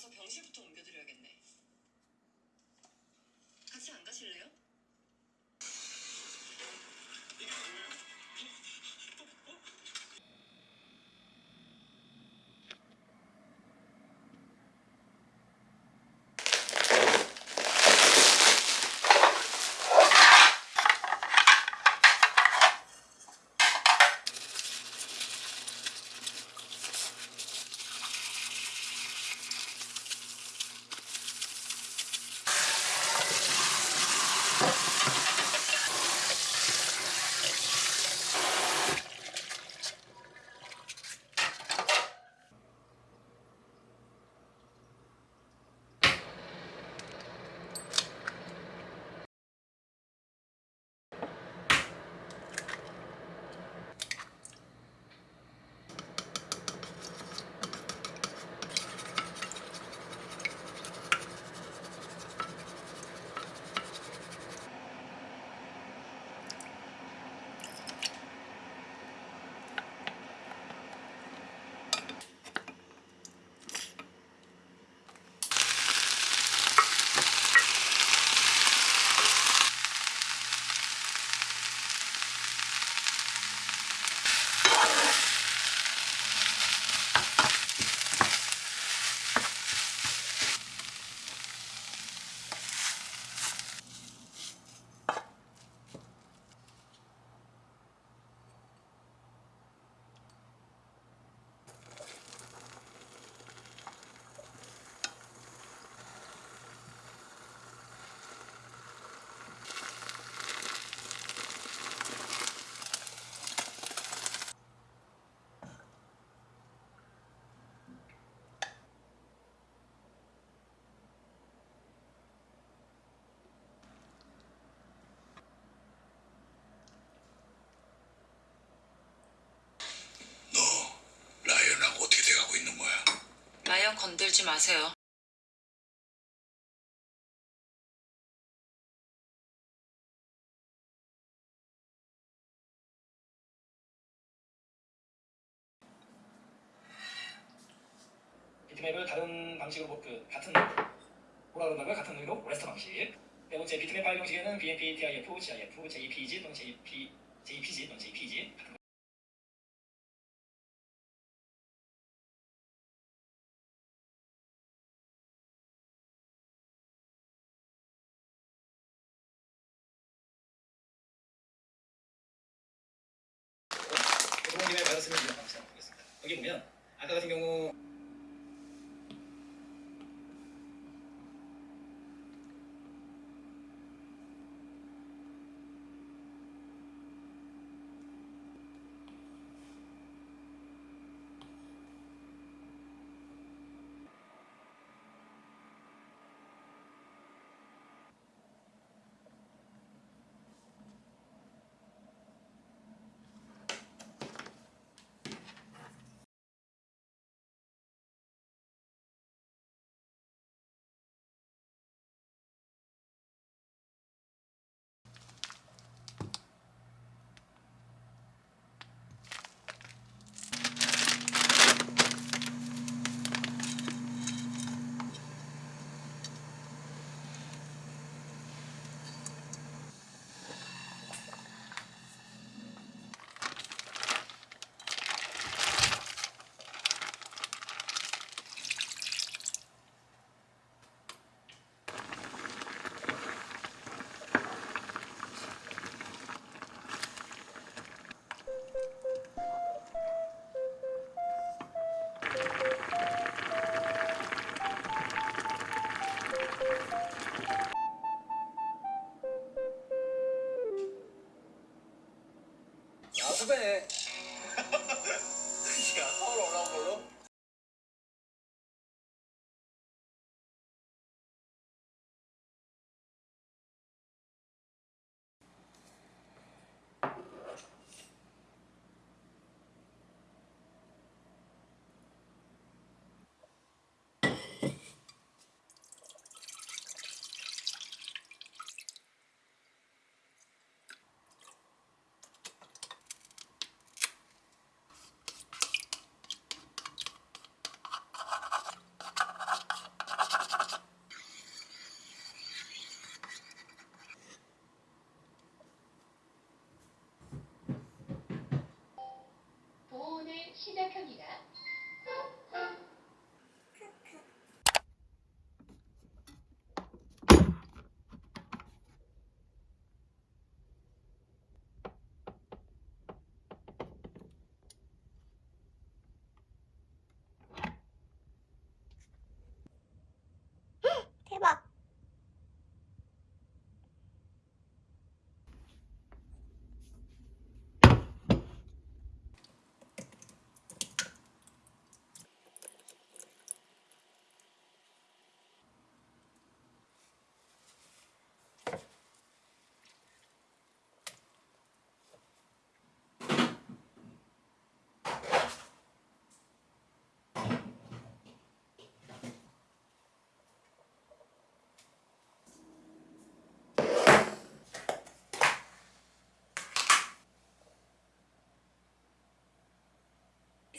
가서 병실부터 옮겨드려야겠네. 마세요. 비트맵을 다른 방식으로 뭐- 그 같은 뭐라 그런다고요? 같은 의미로 레스터 방식. 네 번째 비트맵 파일 형식에는 BMP, TIF, GIF, JPG 또는 JP, JPG 또는 JPG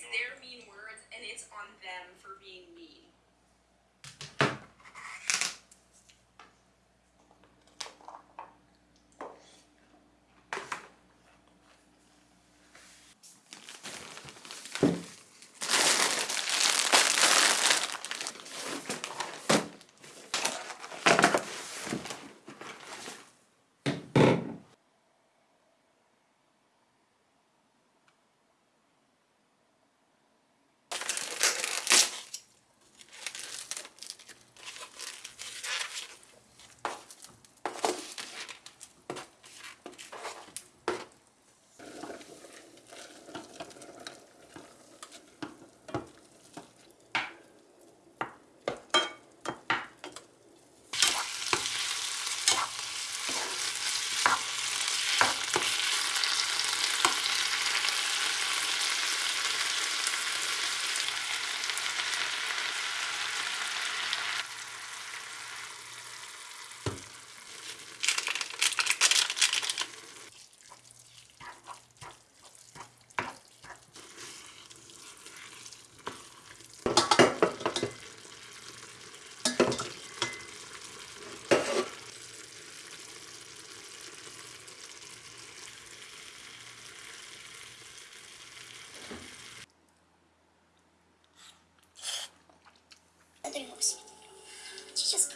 There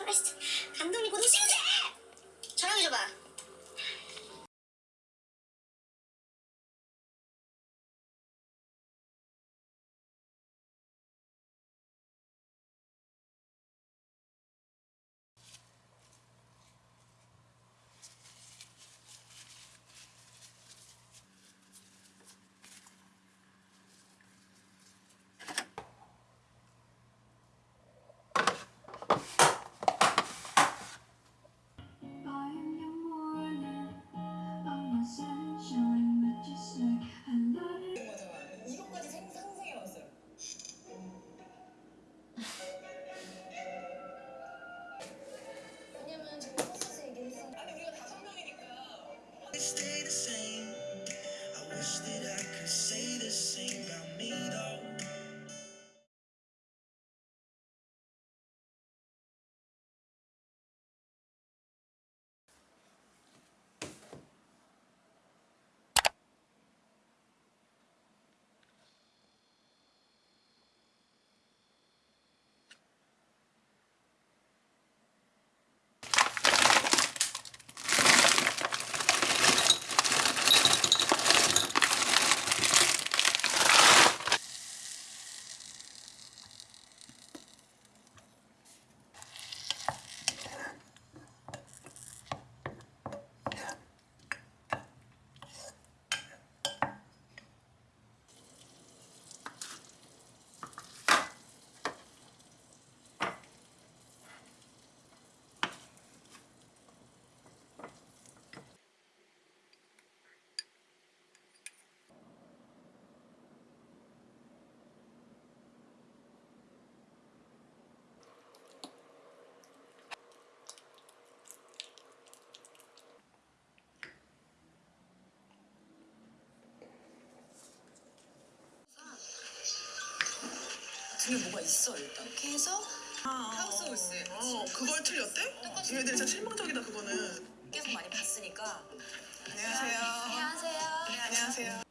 크라이스트 감독님 고등신세 촬 등에 뭐가 있어 일단. 이렇게 해서 하우스 홀스. 어, 그걸 틀렸대? 얘네들 진짜 실망적이다 그거는. 계속 많이 봤으니까. 안녕하세요. 안녕하세요. 안녕하세요.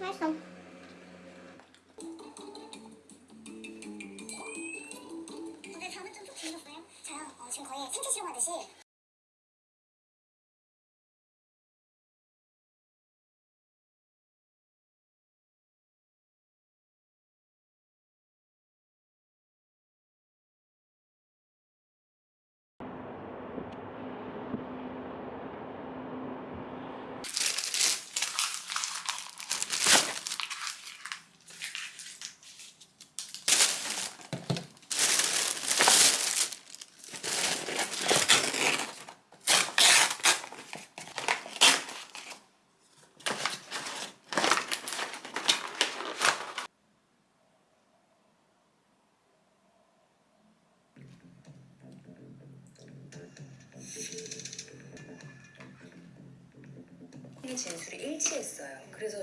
맛있어. 근데 잠은 좀푹 주무셨어요? 저요? 어, 지금 거의 생체 실험하듯이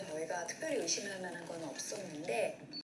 저희가 특별히 의심할 만한 건 없었는데